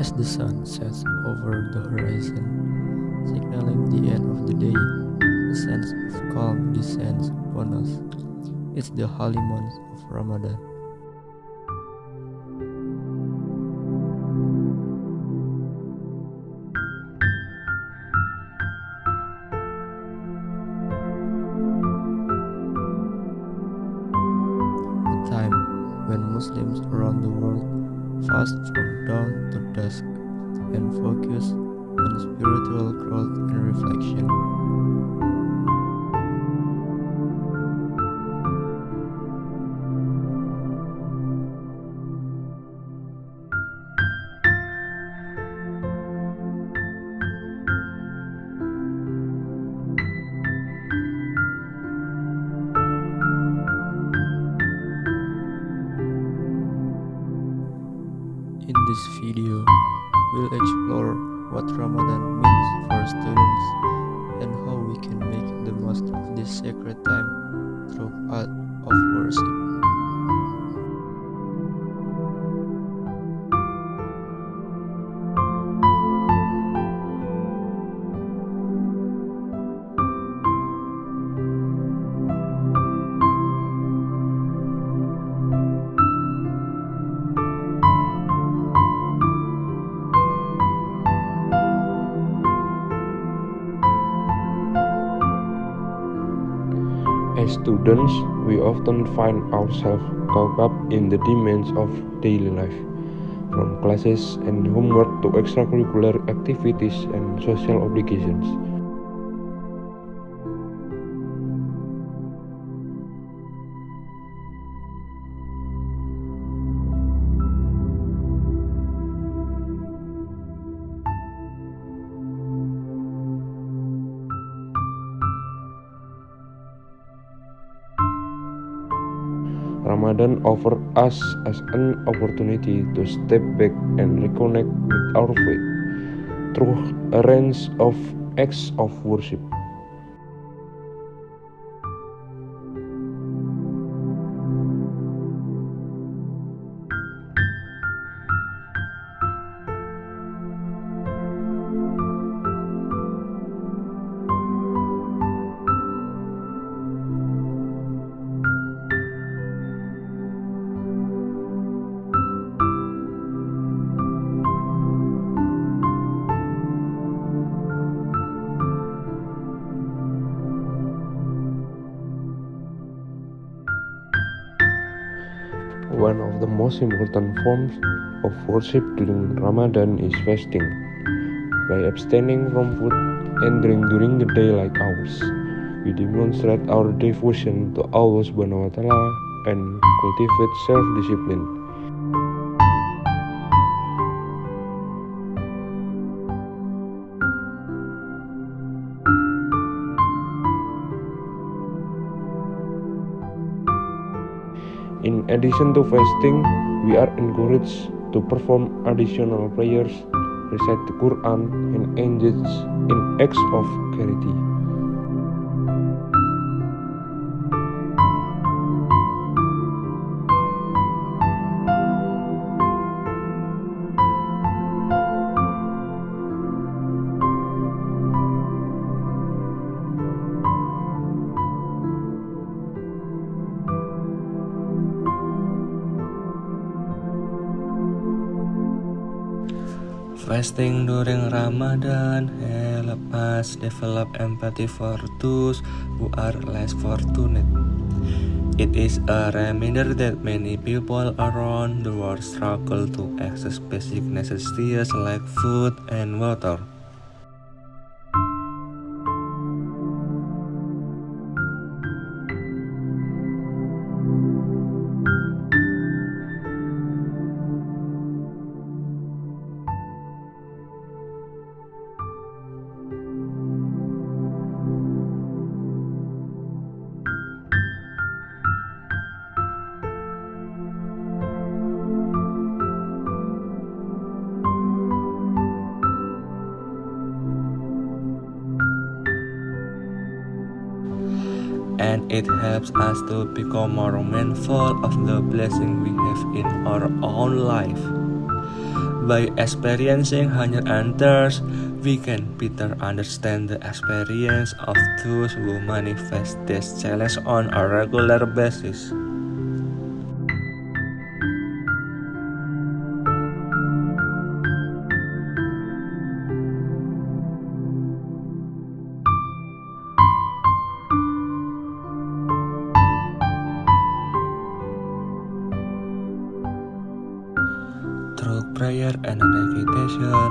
As the sun sets over the horizon, signaling the end of the day, a sense of calm descends upon us. It's the holy month of Ramadan. Spiritual growth and reflection. In this video, we'll explore what Ramadan means for students and how we can make the most of this sacred time through art of worship. Students, we often find ourselves caught up in the demands of daily life, from classes and homework to extracurricular activities and social obligations. Ramadan offers us as an opportunity to step back and reconnect with our faith through a range of acts of worship. The most important forms of worship during Ramadan is fasting. By abstaining from food and drink during the daylight hours, we demonstrate our devotion to Allah Subhanahu wa Ta'ala and cultivate self-discipline. In addition to fasting, we are encouraged to perform additional prayers, recite the Quran, and engage in acts of charity. Fasting during Ramadan help us develop empathy for those who are less fortunate. It is a reminder that many people around the world struggle to access basic necessities like food and water. And it helps us to become more mindful of the blessing we have in our own life. By experiencing hunger and thirst, we can better understand the experience of those who manifest this challenge on a regular basis. Prayer and meditation,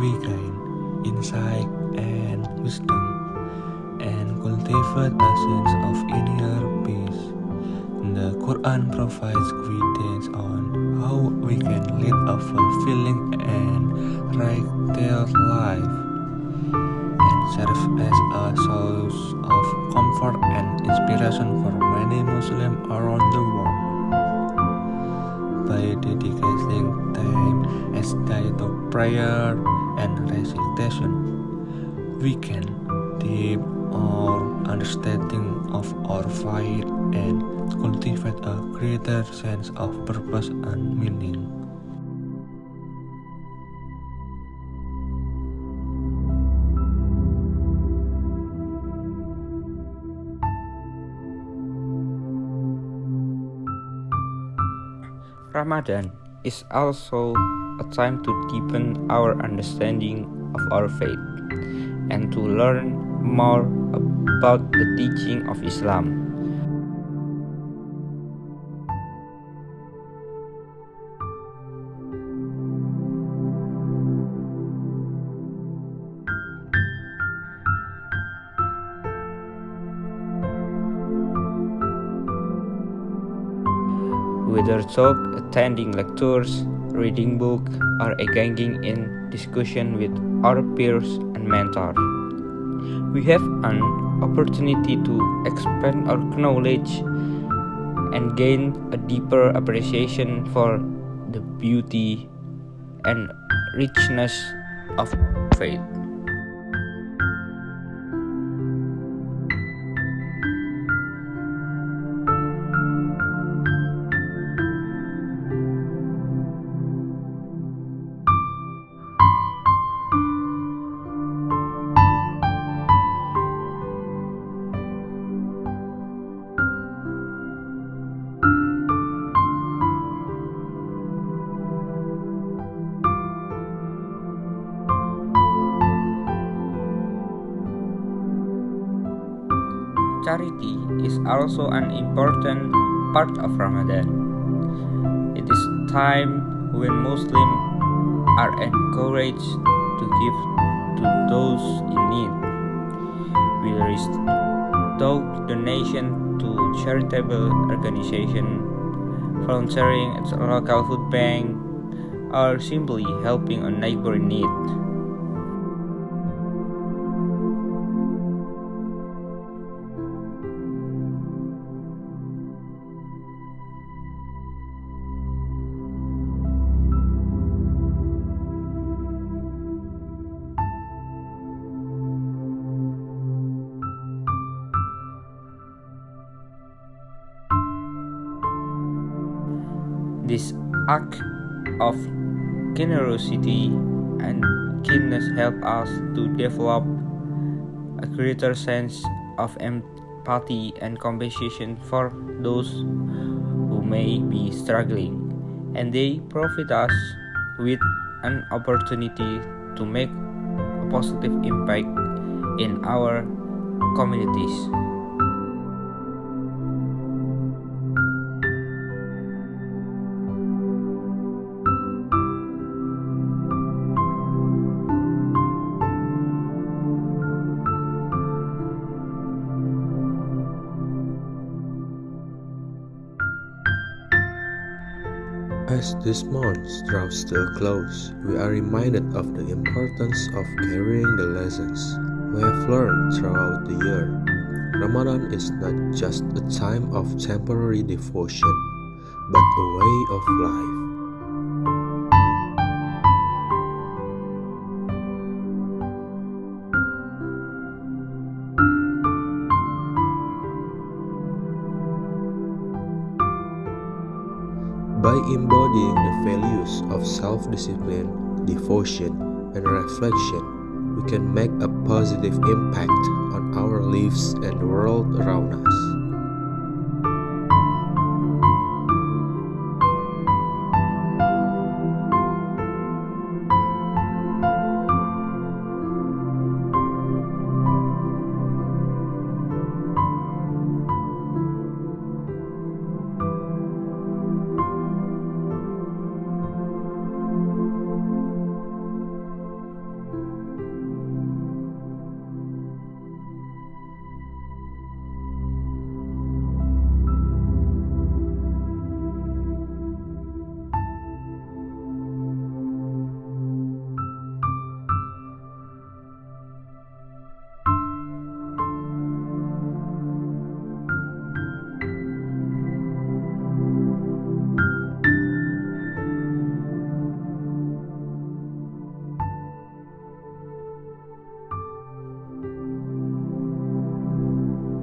we gain insight and wisdom, and cultivate a sense of inner peace. The Quran provides guidance on how we can lead a fulfilling and righteous life, and serves as a source of comfort and inspiration for many Muslims around the world by dedicating time as day to prayer and recitation, we can deepen our understanding of our faith and cultivate a greater sense of purpose and meaning. Ramadan is also a time to deepen our understanding of our faith and to learn more about the teaching of Islam. Whether talk, attending lectures, reading books, or engaging in discussion with our peers and mentors, we have an opportunity to expand our knowledge and gain a deeper appreciation for the beauty and richness of faith. Charity is also an important part of Ramadan. It is time when Muslims are encouraged to give to those in need. We restock donation to charitable organizations, volunteering at a local food bank, or simply helping a neighbor in need. Act of generosity and kindness help us to develop a greater sense of empathy and compassion for those who may be struggling, and they provide us with an opportunity to make a positive impact in our communities. As this month draws to a close, we are reminded of the importance of carrying the lessons we have learned throughout the year. Ramadan is not just a time of temporary devotion, but a way of life. By embodying the values of self discipline, devotion, and reflection, we can make a positive impact on our lives and the world around us.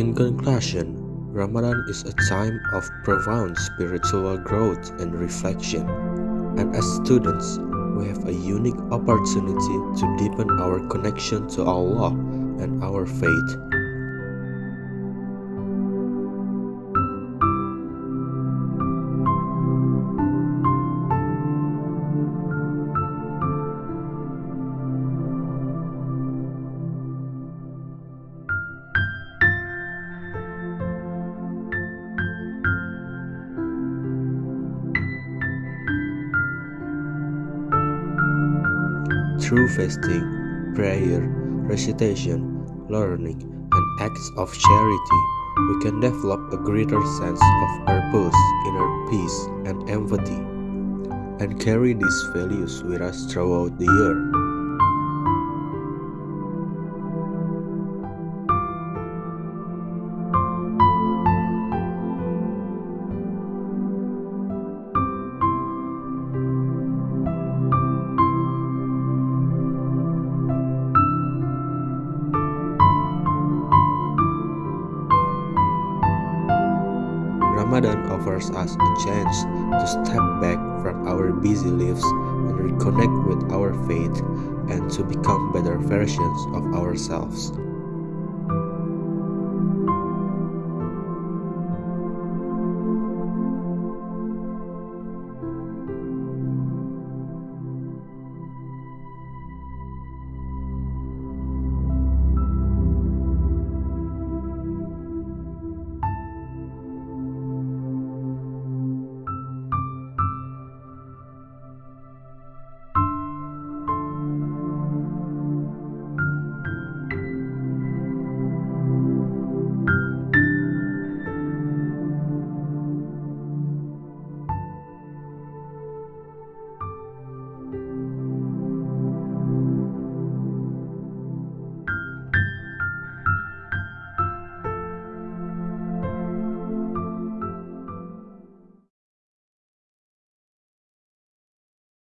In conclusion, Ramadan is a time of profound spiritual growth and reflection. And as students, we have a unique opportunity to deepen our connection to Allah and our faith. Through fasting, prayer, recitation, learning, and acts of charity, we can develop a greater sense of purpose, inner peace, and empathy, and carry these values with us throughout the year. Ramadan offers us a chance to step back from our busy lives and reconnect with our faith and to become better versions of ourselves.